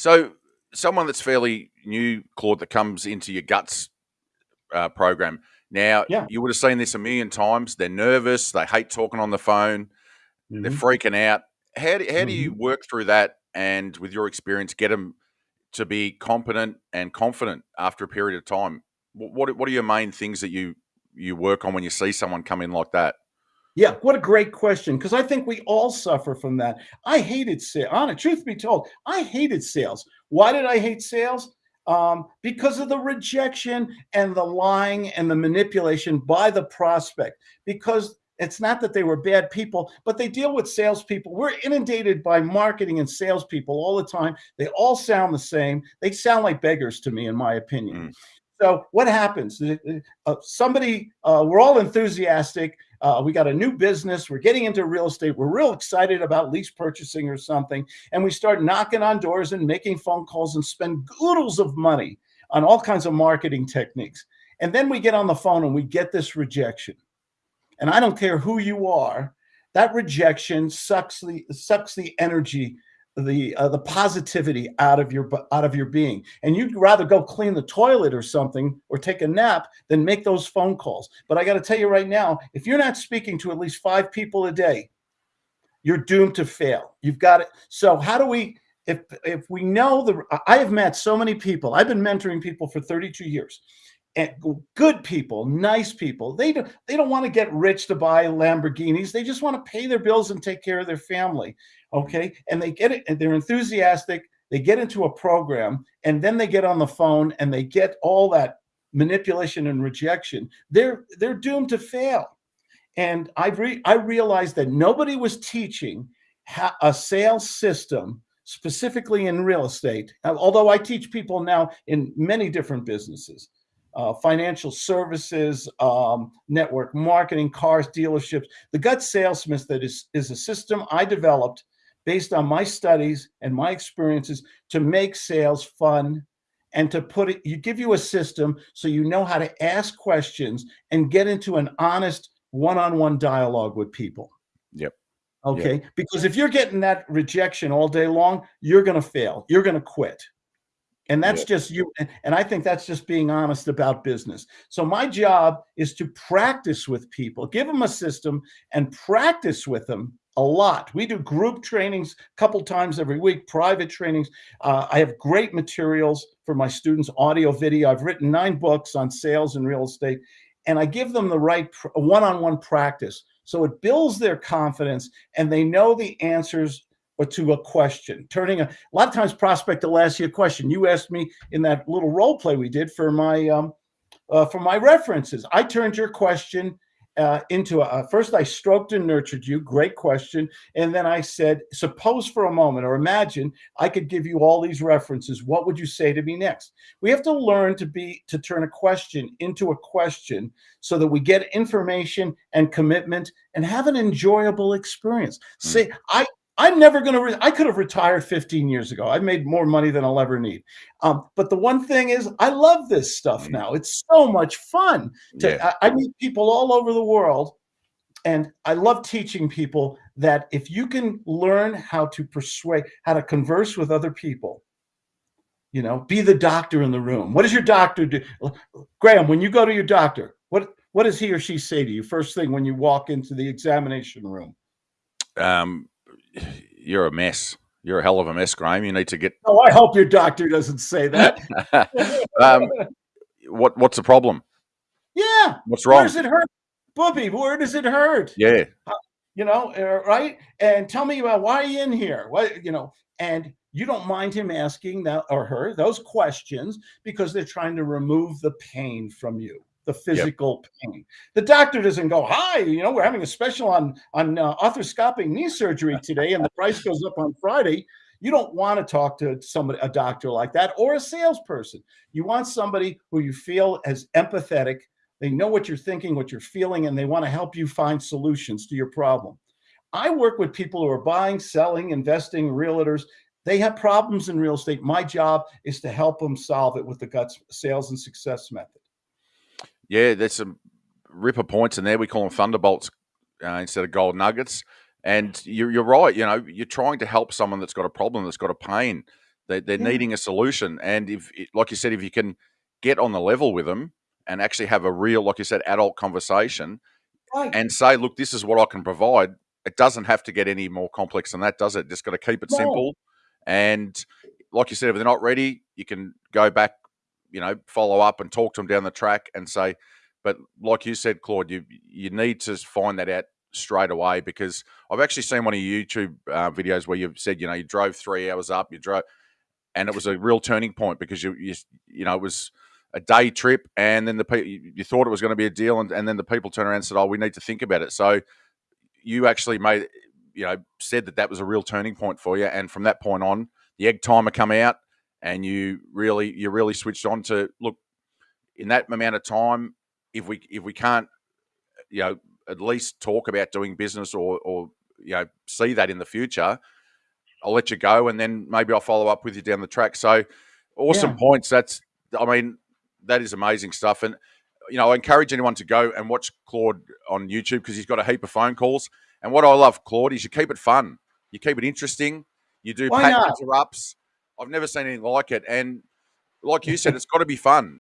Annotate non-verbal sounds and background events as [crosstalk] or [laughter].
So, someone that's fairly new, Claude, that comes into your guts uh, program. Now, yeah. you would have seen this a million times. They're nervous. They hate talking on the phone. Mm-hmm. They're freaking out. How do, how mm-hmm. do you mm-hmm. work through that and, with your experience, get them to be competent and confident after a period of time? What, what are your main things that you you work on when you see someone come in like that? Yeah, what a great question. Because I think we all suffer from that. I hated sales. On truth be told, I hated sales. Why did I hate sales? Um, because of the rejection and the lying and the manipulation by the prospect. Because it's not that they were bad people, but they deal with salespeople. We're inundated by marketing and salespeople all the time. They all sound the same. They sound like beggars to me, in my opinion. Mm. So what happens? Uh, somebody, uh, we're all enthusiastic. Uh, we got a new business. We're getting into real estate. We're real excited about lease purchasing or something. And we start knocking on doors and making phone calls and spend oodles of money on all kinds of marketing techniques. And then we get on the phone and we get this rejection. And I don't care who you are, that rejection sucks the sucks the energy the uh, the positivity out of your out of your being and you'd rather go clean the toilet or something or take a nap than make those phone calls but i got to tell you right now if you're not speaking to at least five people a day you're doomed to fail you've got it so how do we if if we know the i have met so many people i've been mentoring people for 32 years and good people, nice people. They don't they don't want to get rich to buy Lamborghinis. They just want to pay their bills and take care of their family. Okay. And they get it, and they're enthusiastic. They get into a program and then they get on the phone and they get all that manipulation and rejection. They're they're doomed to fail. And I re- I realized that nobody was teaching a sales system specifically in real estate. Although I teach people now in many different businesses uh, financial services, um, network marketing, cars, dealerships. The gut sales that is, is a system I developed based on my studies and my experiences to make sales fun and to put it, you give you a system so you know how to ask questions and get into an honest one-on-one dialogue with people. Yep. Okay. Yep. Because if you're getting that rejection all day long, you're going to fail. You're going to quit. And that's yeah. just you. And I think that's just being honest about business. So my job is to practice with people, give them a system and practice with them a lot. We do group trainings a couple times every week, private trainings. Uh, I have great materials for my students, audio, video. I've written nine books on sales and real estate, and I give them the right one-on-one practice. So it builds their confidence and they know the answers to a question. Turning a, a lot of times, prospect will ask you a question. You asked me in that little role play we did for my um, uh, for my references. I turned your question uh, into a first. I stroked and nurtured you. Great question, and then I said, suppose for a moment, or imagine I could give you all these references. What would you say to me next? We have to learn to be to turn a question into a question so that we get information and commitment and have an enjoyable experience. Mm. Say, I I'm never going to, I could have retired 15 years ago. I've made more money than I'll ever need. Um, but the one thing is, I love this stuff mm. now. It's so much fun. To, yeah. I, I meet people all over the world. And I love teaching people that if you can learn how to persuade, how to converse with other people, you know, be the doctor in the room. What does your doctor do? Graham, when you go to your doctor, what, what does he or she say to you first thing when you walk into the examination room? Um, you're a mess. You're a hell of a mess, Graham. You need to get. Oh, I hope your doctor doesn't say that. [laughs] um, what What's the problem? Yeah. What's wrong? Where does it hurt, Booby? Where does it hurt? Yeah. Uh, you know, uh, right? And tell me about why are you in here? What you know? And you don't mind him asking that or her those questions because they're trying to remove the pain from you the physical yep. pain. The doctor doesn't go, "Hi, you know, we're having a special on on uh, arthroscopic knee surgery [laughs] today, and the price goes up on Friday." You don't want to talk to somebody, a doctor like that, or a salesperson. You want somebody who you feel as empathetic. They know what you're thinking, what you're feeling, and they want to help you find solutions to your problem. I work with people who are buying, selling, investing, realtors. They have problems in real estate. My job is to help them solve it with the guts sales and success method. Yeah, there's some ripper points in there. We call them thunderbolts uh, instead of gold nuggets. And you're, you're right. You know, you're trying to help someone that's got a problem, that's got a pain. They, they're yeah. needing a solution, and if, like you said, if you can get on the level with them and actually have a real, like you said, adult conversation, right. and say, "Look, this is what I can provide." It doesn't have to get any more complex than that, does it? Just got to keep it no. simple, and like you said, if they're not ready, you can go back, you know, follow up and talk to them down the track and say, but like you said, Claude, you you need to find that out straight away because I've actually seen one of your YouTube uh, videos where you've said, you know, you drove three hours up, you drove, and it was a real turning point because you you, you know it was a day trip, and then the people you thought it was going to be a deal, and, and then the people turned around and said, oh, we need to think about it. So you actually made you know said that that was a real turning point for you, and from that point on, the egg timer come out, and you really you really switched on to look in that amount of time if we if we can't, you know, at least talk about doing business or or you know see that in the future, I'll let you go, and then maybe I'll follow up with you down the track. So, awesome yeah. points. That's I mean, that is amazing stuff, and you know, I encourage anyone to go and watch Claude on YouTube because he's got a heap of phone calls. And what I love, Claude, is you keep it fun, you keep it interesting, you do pattern interrupts. I've never seen anything like it, and like you said, it's got to be fun.